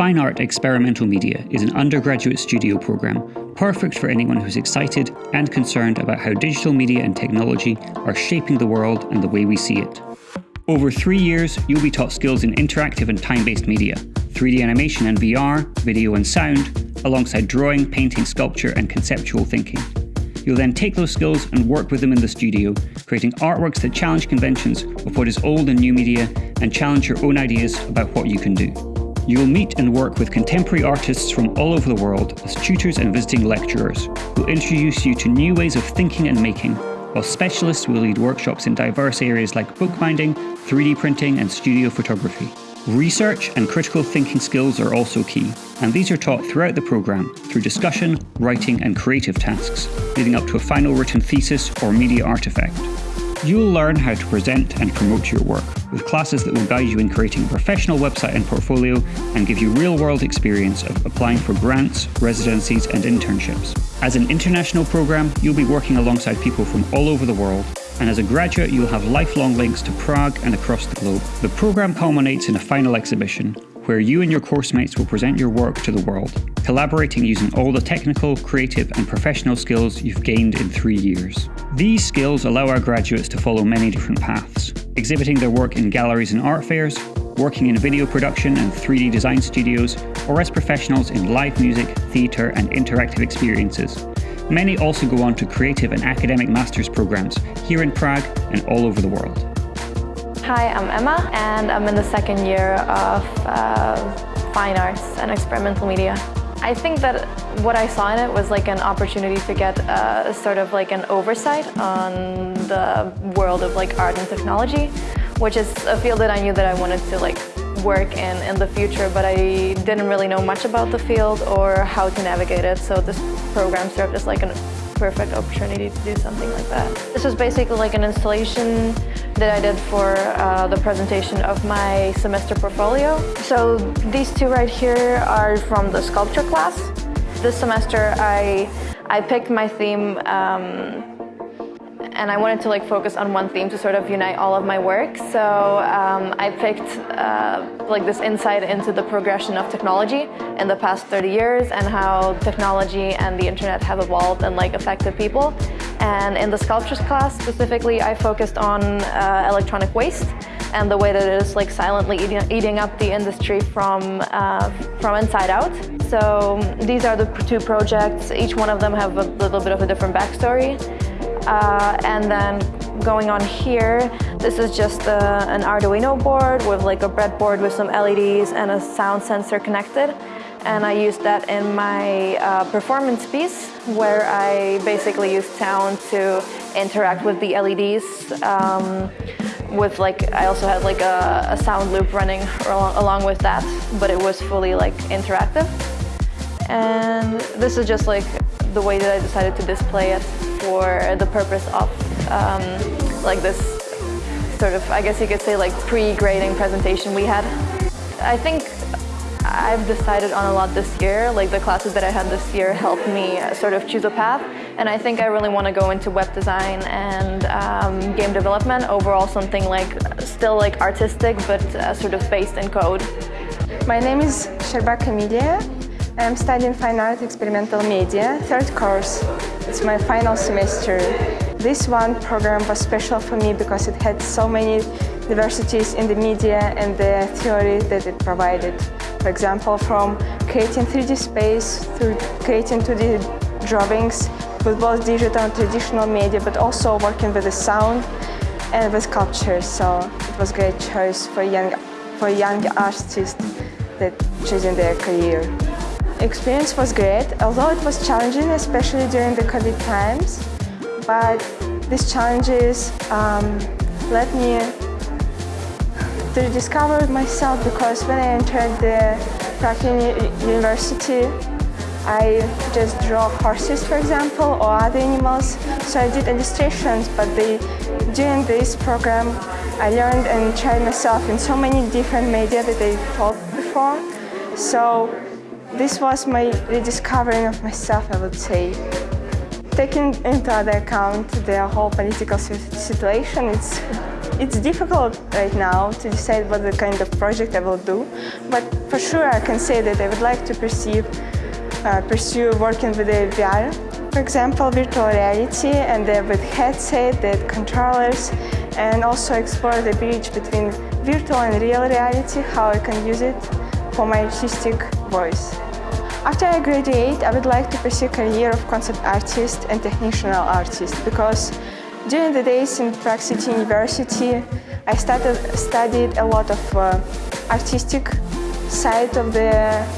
Fine Art Experimental Media is an undergraduate studio program perfect for anyone who's excited and concerned about how digital media and technology are shaping the world and the way we see it. Over three years, you'll be taught skills in interactive and time-based media, 3D animation and VR, video and sound, alongside drawing, painting, sculpture and conceptual thinking. You'll then take those skills and work with them in the studio, creating artworks that challenge conventions of what is old and new media and challenge your own ideas about what you can do. You will meet and work with contemporary artists from all over the world as tutors and visiting lecturers, who introduce you to new ways of thinking and making, while specialists will lead workshops in diverse areas like bookbinding, 3D printing and studio photography. Research and critical thinking skills are also key, and these are taught throughout the programme through discussion, writing and creative tasks, leading up to a final written thesis or media artefact. You'll learn how to present and promote your work, with classes that will guide you in creating a professional website and portfolio and give you real-world experience of applying for grants, residencies and internships. As an international programme, you'll be working alongside people from all over the world and as a graduate you'll have lifelong links to Prague and across the globe. The programme culminates in a final exhibition, where you and your course mates will present your work to the world, collaborating using all the technical, creative and professional skills you've gained in three years. These skills allow our graduates to follow many different paths, exhibiting their work in galleries and art fairs, working in video production and 3D design studios, or as professionals in live music, theatre and interactive experiences. Many also go on to creative and academic master's programs here in Prague and all over the world. Hi, I'm Emma and I'm in the second year of uh, Fine Arts and Experimental Media. I think that what I saw in it was like an opportunity to get uh, sort of like an oversight on the world of like art and technology, which is a field that I knew that I wanted to like work in in the future, but I didn't really know much about the field or how to navigate it. So this program served as like an perfect opportunity to do something like that. This was basically like an installation that I did for uh, the presentation of my semester portfolio. So these two right here are from the sculpture class. This semester I, I picked my theme um, and I wanted to like focus on one theme to sort of unite all of my work. So um, I picked uh, like this insight into the progression of technology in the past 30 years and how technology and the internet have evolved and like affected people. And in the sculptures class specifically, I focused on uh, electronic waste and the way that it is like silently eating, eating up the industry from, uh, from inside out. So these are the two projects. Each one of them have a little bit of a different backstory. Uh, and then going on here, this is just a, uh, an Arduino board with like a breadboard with some LEDs and a sound sensor connected. And I used that in my uh, performance piece where I basically used sound to interact with the LEDs. Um, with like, I also had like a, a sound loop running along, along with that, but it was fully like interactive. And this is just like the way that I decided to display it for the purpose of um, like this sort of, I guess you could say like pre-grading presentation we had. I think I've decided on a lot this year, like the classes that I had this year helped me sort of choose a path and I think I really want to go into web design and um, game development, overall something like still like artistic but uh, sort of based in code. My name is Sherbak Emilia. I'm studying Fine Art Experimental Media, third course. It's my final semester. This one program was special for me because it had so many diversities in the media and the theory that it provided. For example, from creating 3D space to creating 2D drawings with both digital and traditional media, but also working with the sound and with sculpture. So it was a great choice for young, for young artists that choosing their career experience was great, although it was challenging, especially during the COVID times. But these challenges um, led me to discover myself because when I entered the Prague University, I just draw horses, for example, or other animals. So I did illustrations, but they, during this program, I learned and tried myself in so many different media that I taught before. So this was my rediscovering of myself, I would say. Taking into account the whole political situation, it's it's difficult right now to decide what the kind of project I will do, but for sure I can say that I would like to perceive, uh, pursue working with the VR, for example, virtual reality, and uh, with headset, the controllers, and also explore the bridge between virtual and real reality, how I can use it for my artistic voice. After I graduate, I would like to pursue a career of concept artist and technical artist because during the days in Prague City University, I started, studied a lot of uh, artistic side of the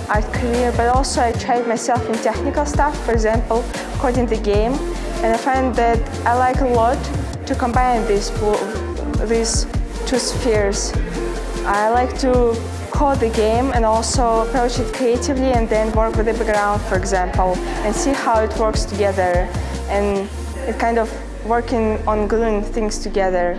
art career, but also I tried myself in technical stuff, for example, coding the game, and I find that I like a lot to combine these, these two spheres. I like to code the game and also approach it creatively and then work with the background, for example, and see how it works together. And it kind of working on gluing things together.